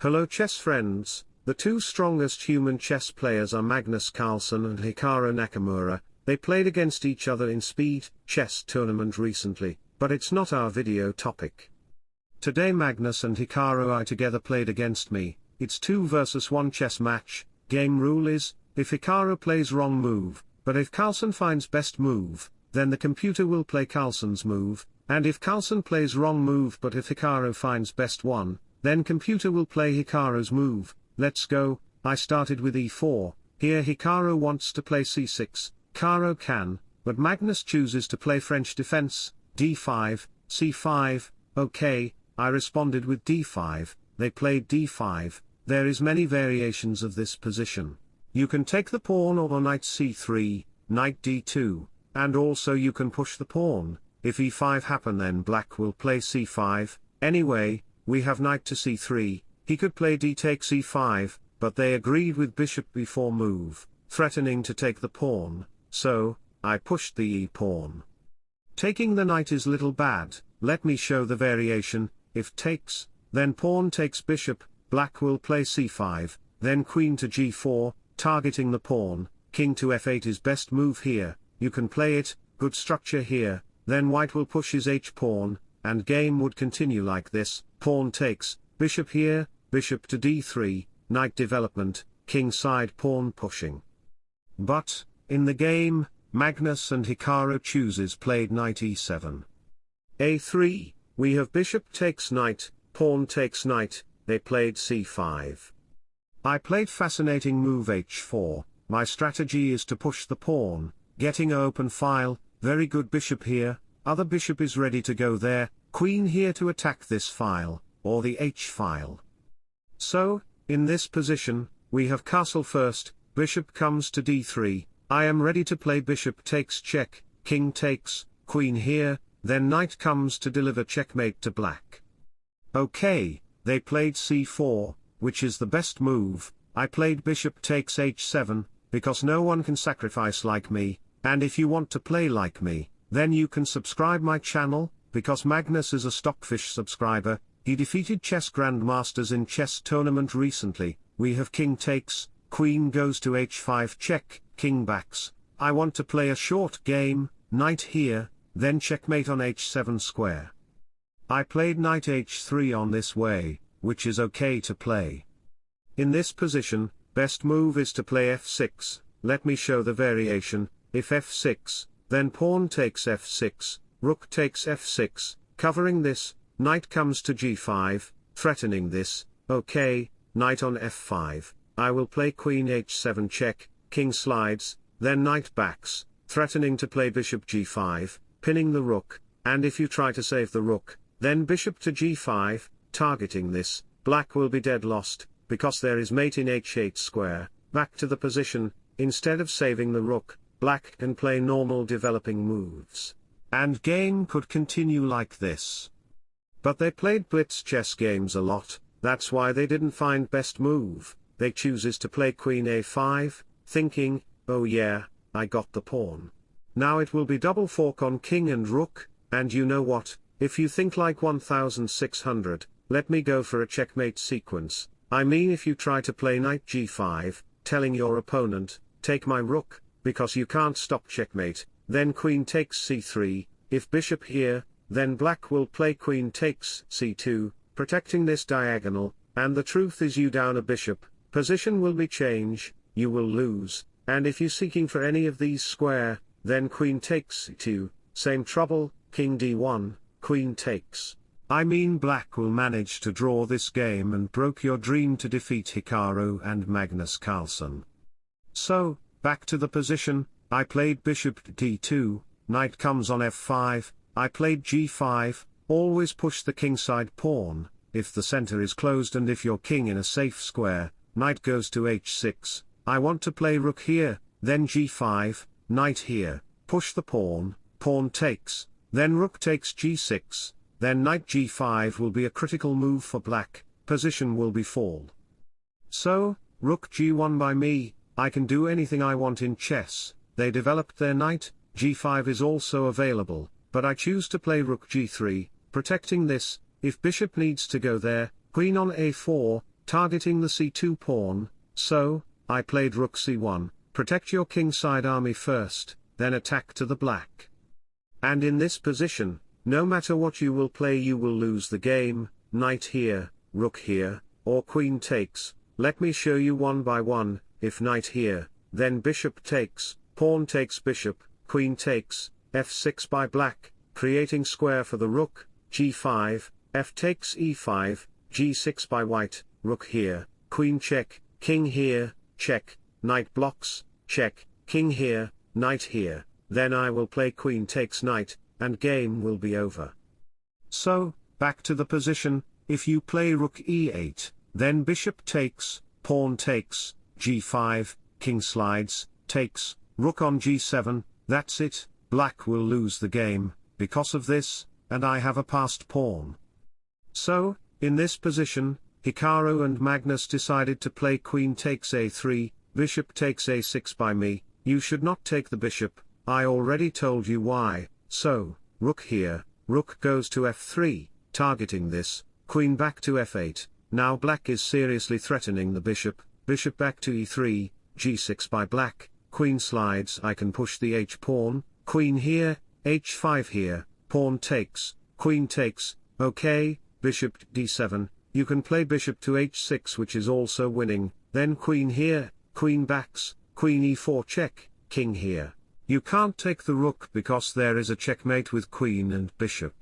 Hello chess friends, the two strongest human chess players are Magnus Carlsen and Hikaru Nakamura, they played against each other in speed chess tournament recently, but it's not our video topic. Today Magnus and Hikaru I together played against me, it's 2 versus 1 chess match, game rule is, if Hikaru plays wrong move, but if Carlsen finds best move, then the computer will play Carlsen's move, and if Carlsen plays wrong move but if Hikaru finds best one, then computer will play Hikaru's move, let's go, I started with e4, here Hikaru wants to play c6, Caro-Kann, but Magnus chooses to play French defense, d5, c5, okay, I responded with d5, they played d5, there is many variations of this position. You can take the pawn or knight c3, knight d2, and also you can push the pawn, if e5 happen then black will play c5, anyway, we have knight to c3, he could play d takes e5, but they agreed with bishop b4 move, threatening to take the pawn, so, I pushed the e-pawn. Taking the knight is little bad, let me show the variation, if takes, then pawn takes bishop, black will play c5, then queen to g4, targeting the pawn, king to f8 is best move here, you can play it, good structure here, then white will push his h-pawn, and game would continue like this, pawn takes, bishop here, bishop to d3, knight development, king side pawn pushing. But, in the game, Magnus and Hikaru chooses played knight e7. a3, we have bishop takes knight, pawn takes knight, they played c5. I played fascinating move h4, my strategy is to push the pawn, getting open file, very good bishop here, other bishop is ready to go there, queen here to attack this file, or the h file. So, in this position, we have castle first, bishop comes to d3, I am ready to play bishop takes check, king takes, queen here, then knight comes to deliver checkmate to black. Okay, they played c4, which is the best move, I played bishop takes h7, because no one can sacrifice like me, and if you want to play like me, then you can subscribe my channel, because Magnus is a Stockfish subscriber, he defeated chess grandmasters in chess tournament recently, we have king takes, queen goes to h5 check, king backs, I want to play a short game, knight here, then checkmate on h7 square. I played knight h3 on this way, which is okay to play. In this position, best move is to play f6, let me show the variation, if f6, then pawn takes f6, rook takes f6, covering this, knight comes to g5, threatening this, okay, knight on f5, I will play queen h7 check, king slides, then knight backs, threatening to play bishop g5, pinning the rook, and if you try to save the rook, then bishop to g5, targeting this, black will be dead lost, because there is mate in h8 square, back to the position, instead of saving the rook, black can play normal developing moves. And game could continue like this. But they played blitz chess games a lot, that's why they didn't find best move, they chooses to play queen a5, thinking, oh yeah, I got the pawn. Now it will be double fork on king and rook, and you know what, if you think like 1600, let me go for a checkmate sequence, I mean if you try to play knight g5, telling your opponent, take my rook, because you can't stop checkmate, then queen takes c3, if bishop here, then black will play queen takes c2, protecting this diagonal, and the truth is you down a bishop, position will be change, you will lose, and if you seeking for any of these square, then queen takes c2, same trouble, king d1, queen takes. I mean black will manage to draw this game and broke your dream to defeat Hikaru and Magnus Carlsen. So, Back to the position, I played bishop d2, knight comes on f5, I played g5, always push the kingside pawn, if the center is closed and if your king in a safe square, knight goes to h6, I want to play rook here, then g5, knight here, push the pawn, pawn takes, then rook takes g6, then knight g5 will be a critical move for black, position will be fall. So, rook g1 by me, I can do anything I want in chess, they developed their knight, g5 is also available, but I choose to play rook g3, protecting this, if bishop needs to go there, queen on a4, targeting the c2 pawn, so, I played rook c1, protect your kingside army first, then attack to the black. And in this position, no matter what you will play you will lose the game, knight here, rook here, or queen takes, let me show you one by one, if knight here, then bishop takes, pawn takes bishop, queen takes, f6 by black, creating square for the rook, g5, f takes e5, g6 by white, rook here, queen check, king here, check, knight blocks, check, king here, knight here, then I will play queen takes knight, and game will be over. So, back to the position, if you play rook e8, then bishop takes, pawn takes, g5, king slides, takes, rook on g7, that's it, black will lose the game, because of this, and I have a passed pawn. So, in this position, Hikaru and Magnus decided to play queen takes a3, bishop takes a6 by me, you should not take the bishop, I already told you why, so, rook here, rook goes to f3, targeting this, queen back to f8, now black is seriously threatening the bishop, bishop back to e3, g6 by black, queen slides I can push the h-pawn, queen here, h5 here, pawn takes, queen takes, okay, bishop d7, you can play bishop to h6 which is also winning, then queen here, queen backs, queen e4 check, king here. You can't take the rook because there is a checkmate with queen and bishop.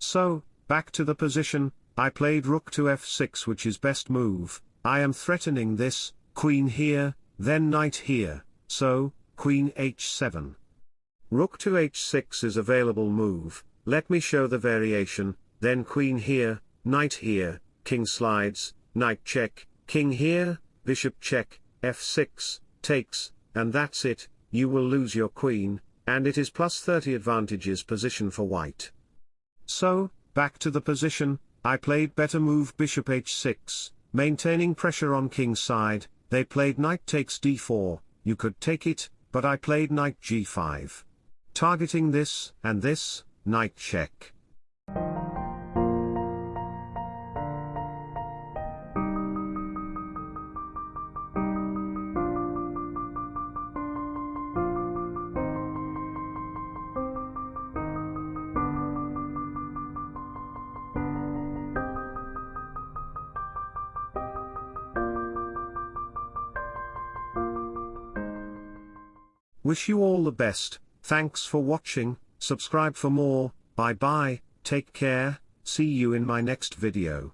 So, back to the position, I played rook to f6 which is best move, I am threatening this, queen here, then knight here, so, queen h7. Rook to h6 is available move, let me show the variation, then queen here, knight here, king slides, knight check, king here, bishop check, f6, takes, and that's it, you will lose your queen, and it is plus 30 advantages position for white. So, back to the position, I played better move bishop h6, maintaining pressure on king's side, they played knight takes d4, you could take it, but I played knight g5. Targeting this, and this, knight check. Wish you all the best, thanks for watching, subscribe for more, bye bye, take care, see you in my next video.